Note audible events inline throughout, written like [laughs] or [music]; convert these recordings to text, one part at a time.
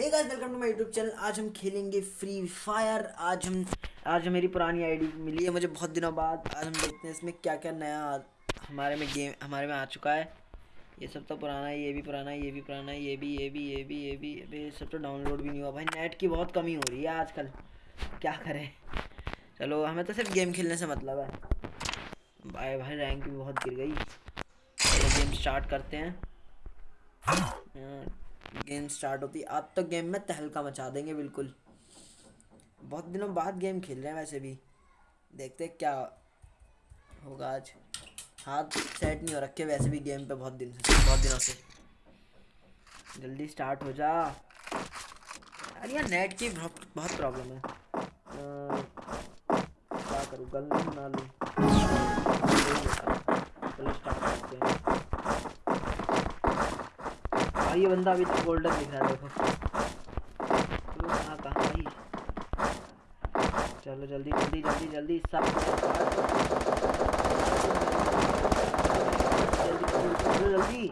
Hey guys welcome to my YouTube channel आज हम खेलेंगे फ्री फायर आज हम आज मेरी पुरानी आईडी मिली है मुझे बहुत दिनों बाद। आज हम देखते हैं इसमें क्या क्या नया हमारे में गेम हमारे में आ चुका है। ये सब तो पुराना है ये भी पुराना है ये भी पुराना है ये भी ये भी ये भी ये भी। ये भी सब तो डाउनलोड भी नहीं हुआ भाई। नेट की बहुत कमी हो रही है आजकल। क्या करें? चलो हमें तो सिर्फ़ गेम खेलने से मतलब है। भाई भाई रैंक भी बहुत गिर गई। चलो गेम स्टार्ट करते हैं। गेम स्टार्ट होती आज तो गेम में तहलका मचा देंगे, बिल्कुल। बहुत दिनों बाद गेम खेल रहे हैं वैसे भी। देखते क्या होगा आज। हाथ सेट नहीं हो रखे वैसे भी गेम पे बहुत दिन से, बहुत दिनों से। जल्दी स्टार्ट हो जा। अरे यार, नेट की बहुत बहुत प्रॉब्लम है। क्या करूँ? गल बना लूँ। चलो, स्टार्ट करते हैं। हाँ ये बंदा अभी तक गोल्डन दिख रहा है देखो। तो कहाँ कहाँ भाई चलो जल्दी जल्दी जल्दी जल्दी सब जल्दी जल्दी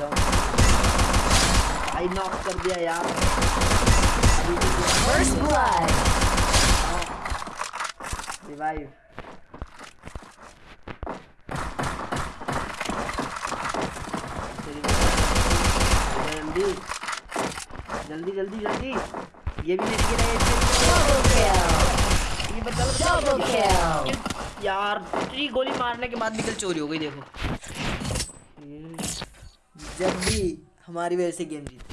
जाओ। आई नॉक कर दिया यार. रिवाइव जल्दी जल्दी जल्दी जल्दी। ये भी रहे Double ये बच्चा यार इतनी गोली मारने के बाद भी कल चोरी हो गई देखो। जब भी हमारी वजह से गेम जीती।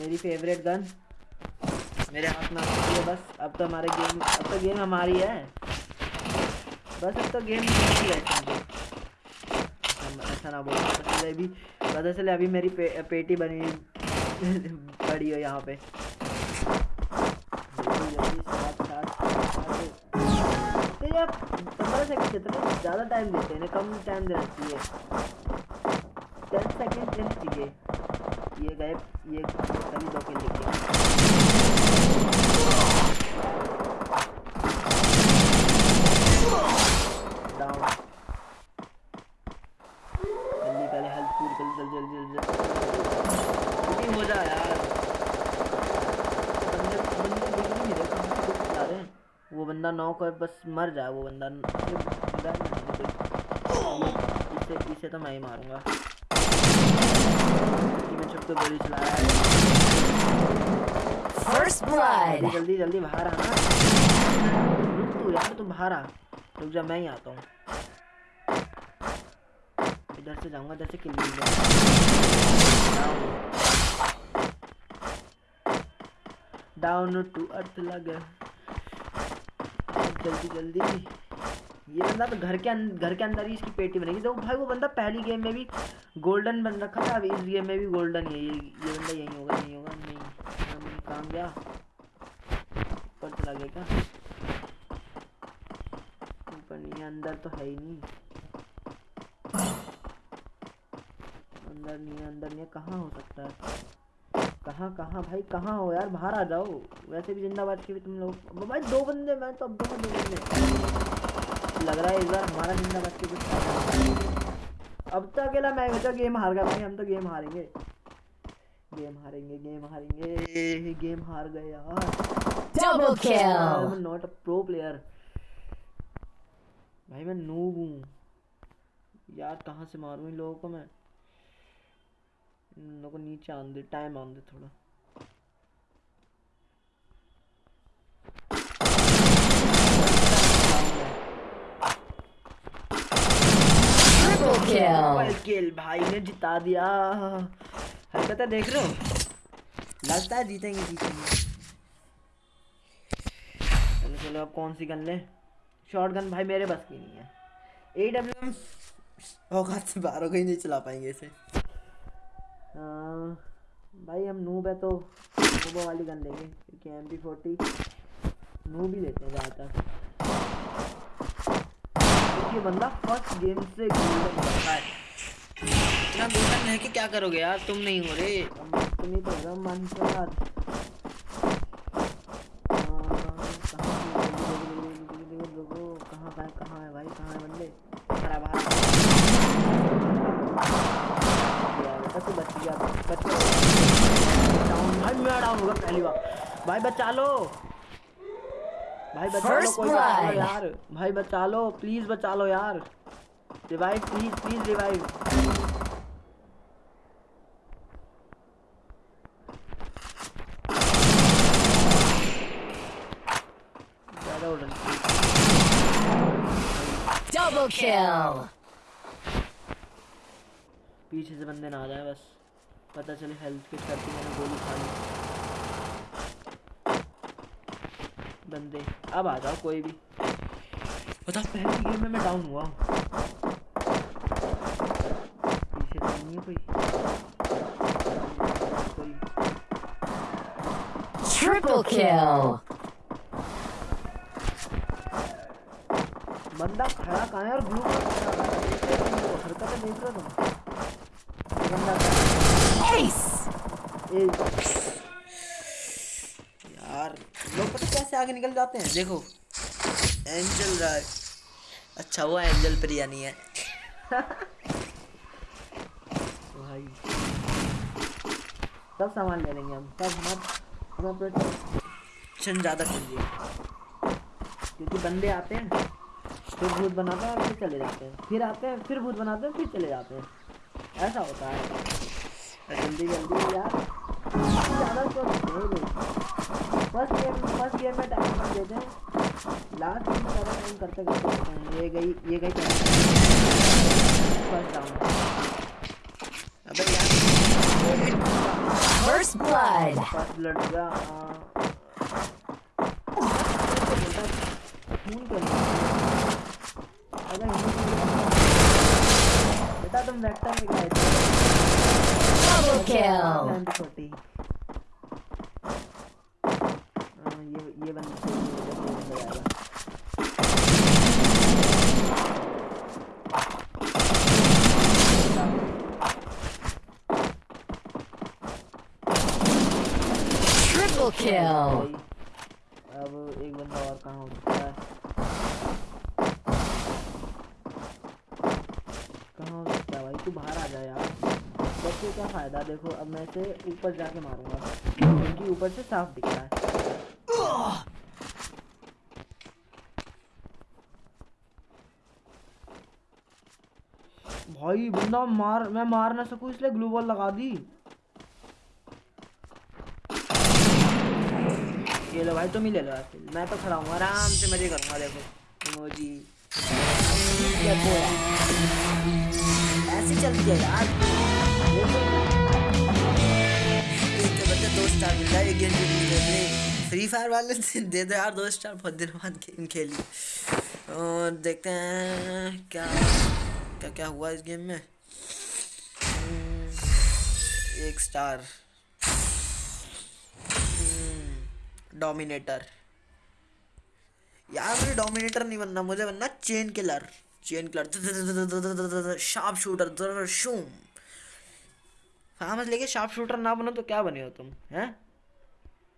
मेरी फेवरेट गन मेरे हाथ में है बस। अब तो हमारे गेम अब तो गेम हमारी है। बस अब तो गेम हमारी है ऐसा ना बोल अभी पता चले अभी मेरी पे, पेटी बनी [laughs] पड़ी हो यहाँ पे। तो पंद्रह सेकंड हैं ज़्यादा टाइम देते हैं कम टाइम देना चाहिए टेन सेकंड देना चाहिए ये गए ये कभी दो के लेके डाउन जल्दी पहले हेल्थ पूरी जल्दी जल्दी जल्दी जल्दी जल्दी हो जा यार बंदे बंदे दिख नहीं रहे कहाँ से दिख जा रहे हैं वो बंदा नॉक है बस मर जाए वो बंदा। इसे इसे तो मैं ही मारूँगा। मैं छुप के गोली चलाया First जल्दी जल्दी जल्दी बाहर आना। रुक तू यार तू बाहर आ। रुक जा मैं ही आता हूँ। इधर से जाऊँगा इधर से किल डाउन टू अर्थ लगे। जल्दी जल्दी। ये बंदा तो घर के अं- घर के अंदर ही इसकी पेटी बनेगी। तो भाई, वो बंदा पहली गेम में भी गोल्डन बन रखा था अभी इस गेम में भी गोल्डन ही है। ये ये बंदा यही होगा नहीं होगा, नहीं। हम काम गया। ऊपर चला गया क्या? ऊपर नहीं अंदर तो है ही नहीं। अंदर नहीं अंदर नहीं कहाँ हो सकता है? कहाँ कहाँ भाई कहाँ हो यार? बाहर आ जाओ। वैसे भी जिंदाबाद के भी तुम लोग। भाई दो बंदे मैं तो अब दो दो बंदे। लग रहा है इस बार हमारा जिंदाबाद के कुछ। अब तो अकेला मैं बचा गेम हार गया। भाई हम तो गेम हारेंगे। गेम हारेंगे गेम हारेंगे। गेम हार गए यार। Double kill. Not a pro player भाई मैं नूब हूँ। यार कहाँ से मारूँ इन लोगों को मैं? को नीचे आन दे टाइम आन दे थोड़ा किल भाई ने जिता दिया। हरकतें देख रहे हो? लगता है जीतेंगे जीतेंगे। चलो चलो अब कौन सी गन ले? शॉर्ट गन भाई मेरे बस की नहीं है। ए डब्ल्यू एम औकात से बाहर हो गई नहीं चला पाएँगे इसे। भाई हम नूब है तो नूबो वाली गन लेंगे क्योंकि एम पी फोर्टी नूब ही लेते हैं ज़्यादातर। क्योंकि बंदा फ़र्स्ट गेम से गोल्डन करता है। इतना गोल्डन है कि क्या करोगे यार? तुम नहीं हो रहे तुम ही तो हो। भाई बचा लो। भाई बचा लो First कोई लो blood. यार। भाई बचा लो प्लीज़ बचा लो यार। Revive please please revive Double kill. पीछे से बंदे ना आ जाए बस। पता चले हेल्थ किट करती मैंने गोली खा ली। बंदे। अब आ जाओ कोई भी। बता पहली गेम में मैं डाउन हुआ हूँ। पीछे तो नहीं है कोई। कोई। Triple kill. बंदा खड़ा कहाँ है और ब्लू हरकतें देख रहे हो तुम बंदा Ace. ए यार कैसे आगे निकल जाते हैं? देखो। एंजल है अच्छा हुआ एंजल प्रिया नहीं है। भाई। सब सामान ले लेंगे हम। सब मत हम अपना टेंशन ज़्यादा कीजिए क्योंकि बंदे आते हैं फिर भूत बनाते हैं फिर चले जाते हैं। फिर आते हैं फिर भूत बनाते हैं फिर चले जाते हैं। ऐसा होता है। जल्दी जल्दी यार। ज़्यादा लोग फ़र्स्ट गेम फ़र्स्ट गेम में टाइम दे दें लास्ट गेम ज़्यादा टाइम करते करते हैं। ये गई ये गई फ़र्स्ट डाउन अबे यार फ़र्स्ट ब्लड फ़र्स्ट ब्लड का हाँ। बेटा तुम वेक्टर में गए थे डबल किल 40 Triple kill. अब एक बंदा और कहाँ हो सकता है? कहाँ हो सकता है भाई? तू बाहर आ जा यार। बच्चे क्या फ़ायदा देखो, अब मैं इसे ऊपर जाके मारूँगा। क्योंकि ऊपर से साफ़ दिख रहा है। भाई, बंदा मार, मैं मार ना सकूँ, इसलिए ग्लू बॉल लगा दी। ये लो भाई तुम ही ले लो यार मैं तो खड़ा हूँ आराम से मज़े करूँगा देखो इमोजी ऐसे चलती है यार। दो मिल रहा है गेम फ्री फायर वाले दे दो यार दो स्टार बहुत दिन बाद गेम खेली। और देखते हैं क्या क्या क्या हुआ इस गेम में। हम्म, एक स्टार डोमिनेटर यार मुझे डोमिनेटर नहीं बनना मुझे बनना chain killer chain killer sharp shooter शूम हाँ लेके शार्प शूटर ना बनो तो क्या बने हो तुम हैं